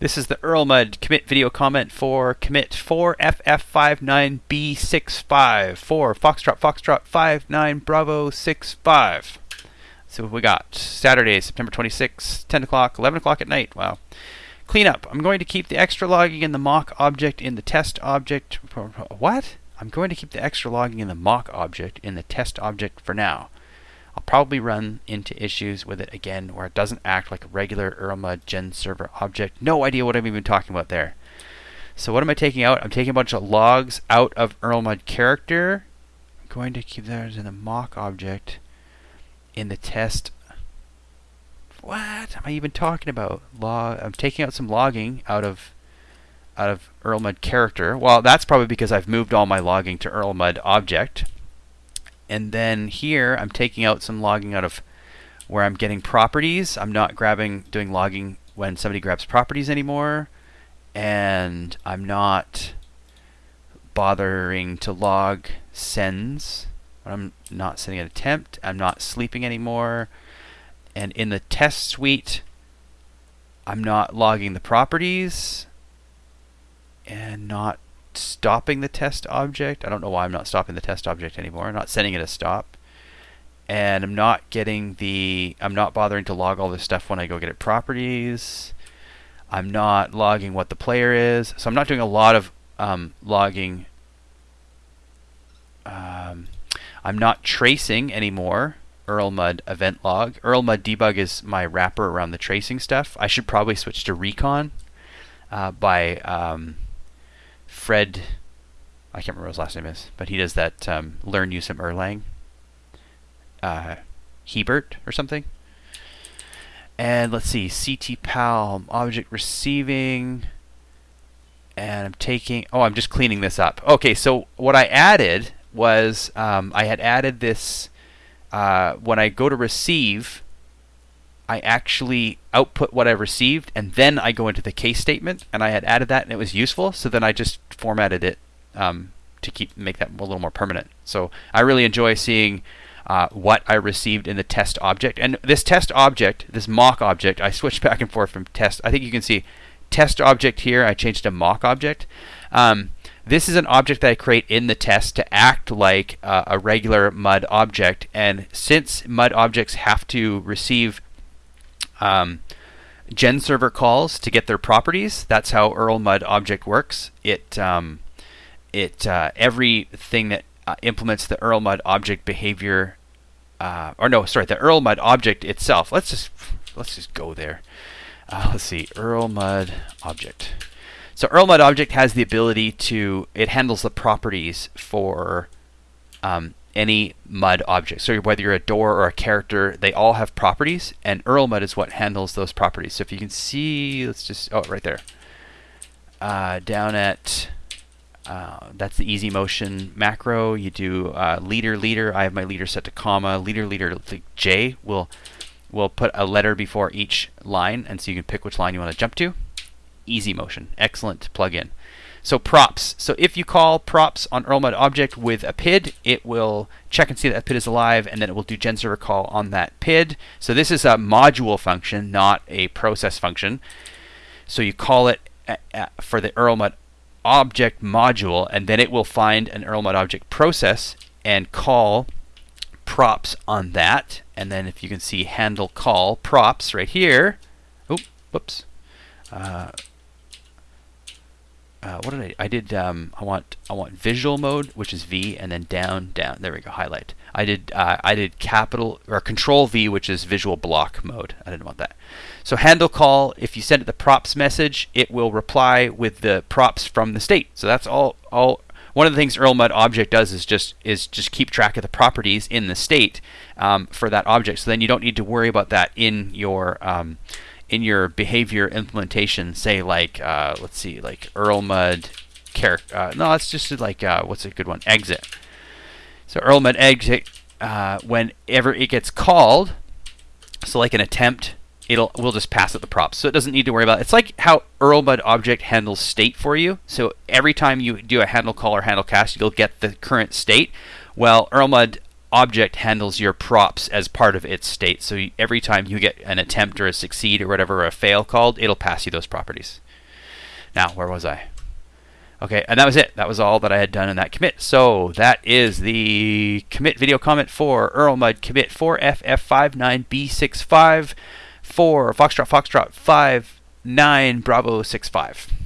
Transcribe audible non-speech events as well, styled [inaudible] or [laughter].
This is the Erlmud commit video comment for commit 4FF59B65 for Foxtrot Foxtrot 59 Bravo 65. So we got Saturday, September 26, 10 o'clock, 11 o'clock at night. Wow. Cleanup. I'm going to keep the extra logging in the mock object in the test object. What? I'm going to keep the extra logging in the mock object in the test object for now. I'll probably run into issues with it again where it doesn't act like a regular Erlmud gen server object. No idea what I'm even talking about there. So what am I taking out? I'm taking a bunch of logs out of Erlmud character. I'm going to keep those in the mock object in the test. What am I even talking about? Log. I'm taking out some logging out of out of Erlmud character. Well, that's probably because I've moved all my logging to Erlmud object. And then here I'm taking out some logging out of where I'm getting properties. I'm not grabbing doing logging when somebody grabs properties anymore. And I'm not bothering to log sends. I'm not sending an attempt. I'm not sleeping anymore. And in the test suite, I'm not logging the properties and not stopping the test object. I don't know why I'm not stopping the test object anymore. I'm not sending it a stop. And I'm not getting the, I'm not bothering to log all this stuff when I go get it properties. I'm not logging what the player is. So I'm not doing a lot of um, logging. Um, I'm not tracing anymore. Erlmud event log. Erlmud debug is my wrapper around the tracing stuff. I should probably switch to recon uh, by um, Fred, I can't remember his last name is, but he does that um, Learn You Some Erlang. Uh, Hebert or something. And let's see, ctpal object receiving. And I'm taking, oh, I'm just cleaning this up. Okay, so what I added was um, I had added this, uh, when I go to receive, I actually output what I received and then I go into the case statement and I had added that and it was useful so then I just formatted it um, to keep make that a little more permanent. So I really enjoy seeing uh, what I received in the test object and this test object, this mock object, I switched [laughs] back and forth from test. I think you can see test object here. I changed to mock object. Um, this is an object that I create in the test to act like uh, a regular MUD object. And since MUD objects have to receive um, gen server calls to get their properties. That's how Erlmud object works. It um, it uh, everything that uh, implements the Erlmud object behavior, uh, or no, sorry, the Erlmud object itself. Let's just let's just go there. Uh, let's see, Erlmud object. So Erlmud object has the ability to it handles the properties for um, any mud object. So whether you're a door or a character, they all have properties, and Erlmud is what handles those properties. So if you can see, let's just, oh, right there. Uh, down at, uh, that's the easy motion macro. You do uh, leader, leader. I have my leader set to comma. Leader, leader, J will will put a letter before each line, and so you can pick which line you want to jump to. Easy motion, excellent plugin. So props. So if you call props on Erlmud object with a PID, it will check and see that, PID is alive, and then it will do gen server call on that PID. So this is a module function, not a process function. So you call it for the Erlmud object module, and then it will find an Erlmud object process and call props on that. And then if you can see handle call props right here. Oh, whoops. Uh, uh, what did I? I did. Um, I want. I want visual mode, which is V, and then down, down. There we go. Highlight. I did. Uh, I did capital or Control V, which is visual block mode. I didn't want that. So handle call. If you send it the props message, it will reply with the props from the state. So that's all. All. One of the things Erlmud object does is just is just keep track of the properties in the state um, for that object. So then you don't need to worry about that in your um, in your behavior implementation, say like uh, let's see, like Erlmud character. Uh, no, that's just like uh, what's a good one? Exit. So Erlmud exit. Uh, whenever it gets called, so like an attempt, it'll we'll just pass it the props. So it doesn't need to worry about. It. It's like how Erlmud object handles state for you. So every time you do a handle call or handle cast, you'll get the current state. Well, Erlmud object handles your props as part of its state. So every time you get an attempt or a succeed or whatever, or a fail called, it'll pass you those properties. Now, where was I? Okay, and that was it. That was all that I had done in that commit. So that is the commit video comment for Erlmud commit 4FF59B65 for Foxtrot Foxtrot 59 Bravo 65.